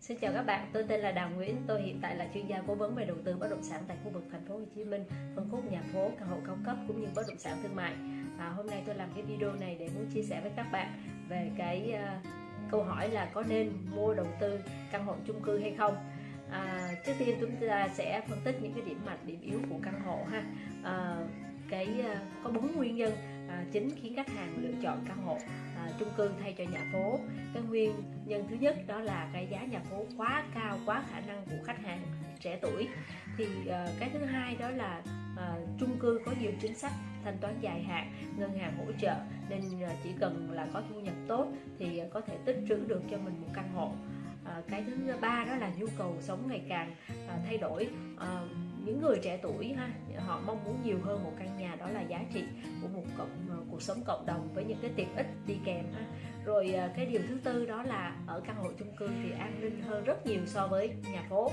Xin chào các bạn, tôi tên là Đào Nguyễn, tôi hiện tại là chuyên gia cố vấn về đầu tư bất động sản tại khu vực thành phố Hồ Chí Minh, phân khúc nhà phố, căn hộ cao cấp cũng như bất động sản thương mại. À, hôm nay tôi làm cái video này để muốn chia sẻ với các bạn về cái uh, câu hỏi là có nên mua đầu tư căn hộ chung cư hay không. À, trước tiên chúng ta sẽ phân tích những cái điểm mạnh, điểm yếu của căn hộ ha. À, cái uh, có bốn nguyên nhân à, chính khiến khách hàng lựa chọn căn hộ à, chung cư thay cho nhà phố cái nguyên nhân thứ nhất đó là cái giá nhà phố quá cao quá khả năng của khách hàng trẻ tuổi. Thì à, cái thứ hai đó là à, chung cư có nhiều chính sách thanh toán dài hạn ngân hàng hỗ trợ nên à, chỉ cần là có thu nhập tốt thì à, có thể tích trữ được cho mình một căn hộ. À, cái thứ ba đó là nhu cầu sống ngày càng à, thay đổi. À, những người trẻ tuổi ha họ mong muốn nhiều hơn một căn nhà đó là giá trị của một cộng ờ, cuộc sống cộng đồng với những cái tiện ích đi kèm ha. Rồi ờ, cái điều thứ tư đó là ở căn hộ chung cư thì an ninh hơn rất nhiều so với nhà phố.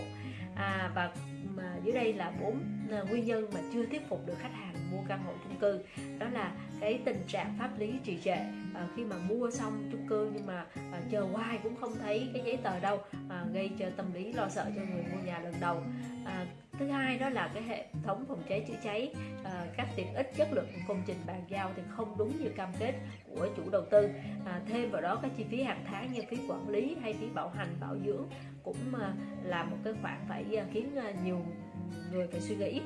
À, và mà dưới đây là bốn ờ, nguyên nhân mà chưa thuyết phục được khách hàng mua căn hộ chung cư. Đó là cái tình trạng pháp lý trì trệ à, khi mà mua xong chung cư nhưng mà à, chờ hoài cũng không thấy cái giấy tờ đâu à, gây cho tâm lý lo sợ cho người mua nhà lần đầu. À, thứ hai đó là cái hệ thống phòng cháy chữa cháy à, các tiện ích chất lượng của công trình bàn giao thì không đúng như cam kết của chủ đầu tư. À, thêm vào đó các chi phí hàng tháng như phí quản lý hay phí bảo hành bảo dưỡng cũng à, là một cái khoản phải à, khiến à, nhiều người phải suy nghĩ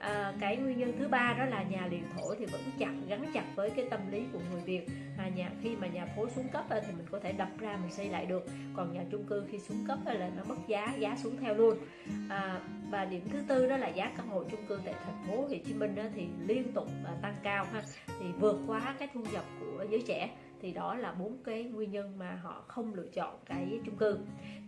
à, cái nguyên nhân thứ ba đó là nhà liền thổ thì vẫn chặt gắn chặt với cái tâm lý của người Việt. À, nhà khi mà nhà phố xuống cấp thì mình có thể đập ra mình xây lại được. Còn nhà chung cư khi xuống cấp là nó mất giá giá xuống theo luôn. À, và điểm thứ tư đó là giá căn hộ chung cư tại thành phố Hồ Chí Minh thì liên tục à, tăng cao ha. Thì vượt quá cái thu nhập của giới trẻ. Thì đó là bốn cái nguyên nhân mà họ không lựa chọn cái chung cư.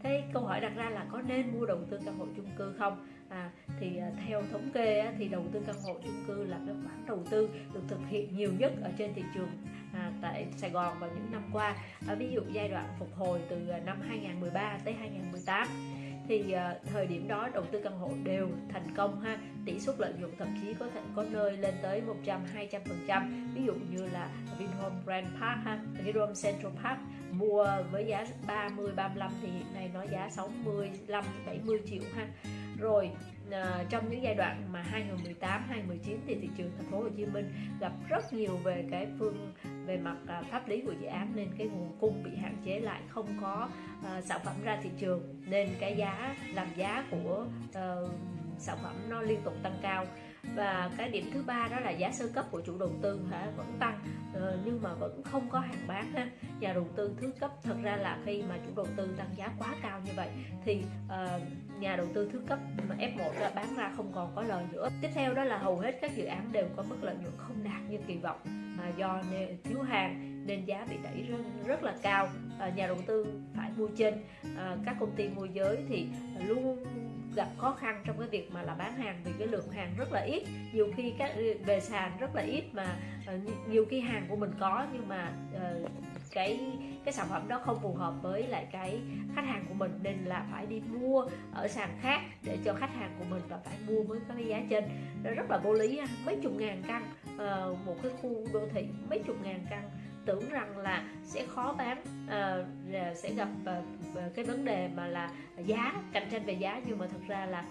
Thế câu hỏi đặt ra là có nên mua đầu tư căn hộ chung cư không? À, thì à, theo thống kê thì đầu tư căn hộ chung cư là cái khoản đầu tư được thực hiện nhiều nhất ở trên thị trường à, tại Sài Gòn vào những năm qua. À, ví dụ giai đoạn phục hồi từ à, năm 2013 tới 2018 thì à, thời điểm đó đầu tư căn hộ đều thành công ha. Tỷ suất lợi nhuận thậm chí có thể có nơi lên tới 100 200 phần trăm. Ví dụ như là Vinhome Grand Park ha Vinhome Central Park mua với giá 30 35 thì hiện nay nó giá 65 70 triệu ha rồi à, trong những giai đoạn mà 2018 2019 thì thị trường thành phố Hồ Chí Minh gặp rất nhiều về cái phương về mặt à, pháp lý của dự án nên cái nguồn cung bị hạn chế lại không có à, sản phẩm ra thị trường nên cái giá làm giá của à, sản phẩm nó liên tục tăng cao và cái điểm thứ ba đó là giá sơ cấp của chủ đầu tư hả? Vẫn tăng. Ờ, nhưng mà vẫn không có hàng bán ha. Nhà đầu tư thứ cấp thật ra là khi mà chủ đầu tư tăng giá quá cao như vậy thì uh, nhà đầu tư thứ cấp mà F1 ra bán ra không còn có lời nữa. Tiếp theo đó là hầu hết các dự án đều có mức lợi nhuận không đạt như kỳ vọng à, do thiếu hàng nên giá bị đẩy rất, rất là cao. À, nhà đầu tư phải mua trên. À, các công ty môi giới thì luôn gặp khó khăn trong cái việc mà là bán hàng vì cái lượng hàng rất là ít. Nhiều khi các về sàn rất là ít mà ờ, nhiều khi hàng của mình có nhưng mà uh, cái cái sản phẩm đó không phù hợp với lại cái khách hàng của mình nên là phải đi mua ở sàn khác để cho khách hàng của mình và phải mua với cái giá trên. Nó rất là vô lý mấy chục ngàn căn uh, một cái khu đô thị mấy chục ngàn căn tưởng rằng là sẽ khó bán uh, sẽ gặp uh, cái vấn đề mà là giá cạnh tranh về giá. Nhưng mà thật ra là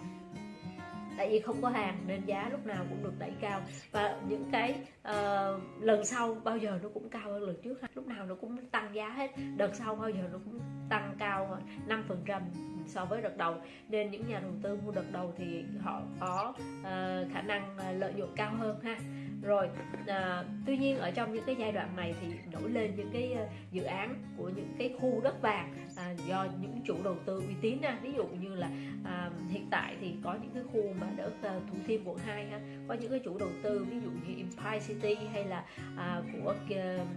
tại vì không có hàng nên giá lúc nào cũng được đẩy cao. Và những cái uh, lần sau bao giờ nó cũng cao hơn lần trước lúc nào nó cũng tăng giá hết. Đợt sau bao giờ nó cũng tăng cao 5 phần trăm so với đợt đầu. Nên những nhà đầu tư mua đợt đầu thì họ có uh, khả năng lợi nhuận cao hơn ha rồi à, tuy nhiên ở trong những cái giai đoạn này thì nổi lên những cái ờ, dự án của những cái khu đất vàng à, do những chủ đầu tư uy tín à. ví dụ như là à, hiện tại thì có những cái khu mà đất ờ, thủ thiêm quận 2 ha có những cái chủ đầu tư ví dụ như Empire City hay là à, của uh,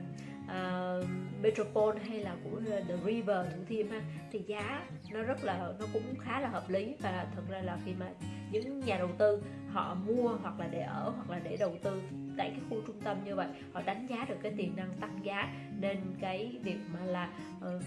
uh, Metropole hay là của The River Thủ Thiêm ha thì giá nó rất là nó cũng khá là hợp lý và thật ra là khi mà những nhà đầu tư họ mua hoặc là để ở hoặc là để đầu tư tại cái khu trung tâm như vậy. Họ đánh giá được cái tiềm năng tăng giá nên cái việc mà là uh,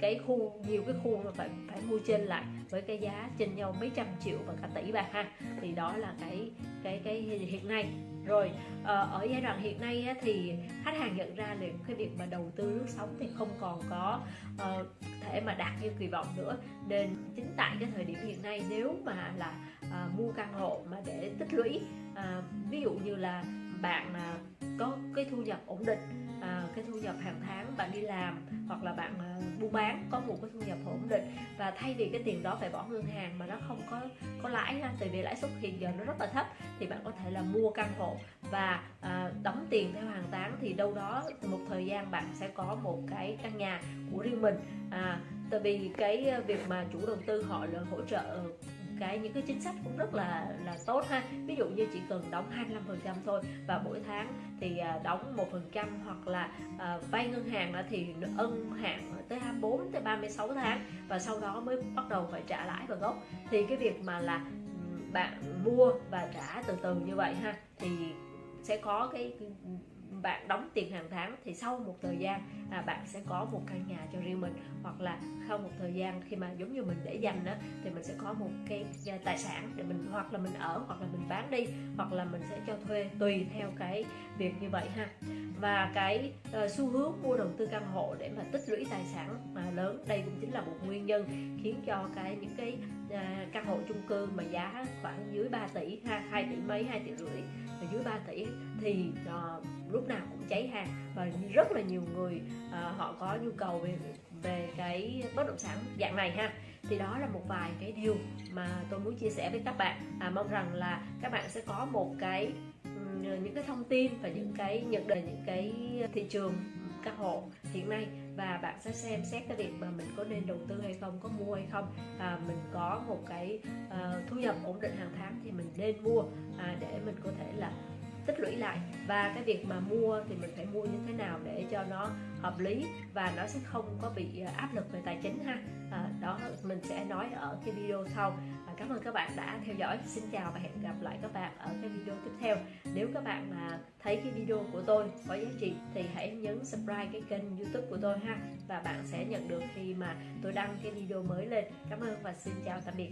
cái khu nhiều cái khu mà phải phải mua trên lại với cái giá trên nhau mấy trăm triệu và cả tỷ bạc ha thì đó là cái cái cái hiện nay rồi ờ, ở giai đoạn hiện nay thì khách hàng nhận ra là cái việc mà đầu tư lướt sóng thì không còn có ờ, thể mà đạt như kỳ vọng nữa. Nên chính tại cái thời điểm hiện nay nếu mà là ờ, mua căn hộ mà để tích lũy ví dụ như là bạn uh, có cái thu nhập ổn định à, cái thu nhập hàng tháng bạn đi làm hoặc là bạn à, buôn bán có một cái thu nhập ổn định và thay vì cái tiền đó phải bỏ ngân hàng mà nó không có có lãi ha tại vì lãi suất hiện giờ nó rất là thấp thì bạn có thể là mua căn hộ và à, đóng tiền theo hàng tháng thì đâu đó một thời gian bạn sẽ có một cái căn nhà của riêng mình. À, tại vì cái à, việc mà chủ đầu tư họ là hỗ trợ cái, những cái chính sách cũng rất là là tốt ha. Ví dụ như chỉ cần đóng 25% thôi và mỗi tháng thì à, đóng một phần trăm hoặc là à, vay ngân hàng thì ân hạn tới 24 tới 36 tháng và sau đó mới bắt đầu phải trả lãi và gốc. Thì cái việc mà là bạn mua và trả từ từ như vậy ha, thì sẽ có cái bạn đóng tiền hàng tháng thì sau một thời gian à, bạn sẽ có một căn nhà cho riêng mình. Hoặc là sau một thời gian khi mà giống như mình để dành đó thì mình sẽ có một cái à, tài sản để mình hoặc là mình ở hoặc là mình bán đi hoặc là mình sẽ cho thuê tùy theo cái việc như vậy ha và cái uh, xu hướng mua đầu tư căn hộ để mà tích lũy tài sản mà lớn đây cũng chính là một nguyên nhân khiến cho cái những cái uh, căn hộ chung cư mà giá khoảng dưới 3 tỷ ha 2 tỷ mấy 2 tỷ rưỡi dưới 3 tỷ thì uh, lúc nào cũng cháy hàng. Và rất là nhiều người uh, họ có nhu cầu về về cái bất động sản dạng này ha. Thì đó là một vài cái điều mà tôi muốn chia sẻ với các bạn. À, mong rằng là các bạn sẽ có một cái những cái thông tin và những cái nhận định những cái thị trường căn hộ hiện nay. Và bạn sẽ xem xét cái việc mà mình có nên đầu tư hay không có mua hay không. À, mình có một cái uh, thu nhập ổn định hàng tháng thì mình nên mua à, để mình có thể là tích lũy lại. Và cái việc mà mua thì mình phải mua như thế nào để cho nó hợp lý và nó sẽ không có bị ờ, áp lực về tài chính ha. À, đó mình sẽ nói ở cái video sau cảm ơn các bạn đã theo dõi. Xin chào và hẹn gặp lại các bạn ở cái video tiếp theo. Nếu các bạn mà thấy cái video của tôi có giá trị thì hãy nhấn subscribe cái kênh youtube của tôi ha. Và bạn sẽ nhận được khi mà tôi đăng cái video mới lên. Cảm ơn và xin chào tạm biệt.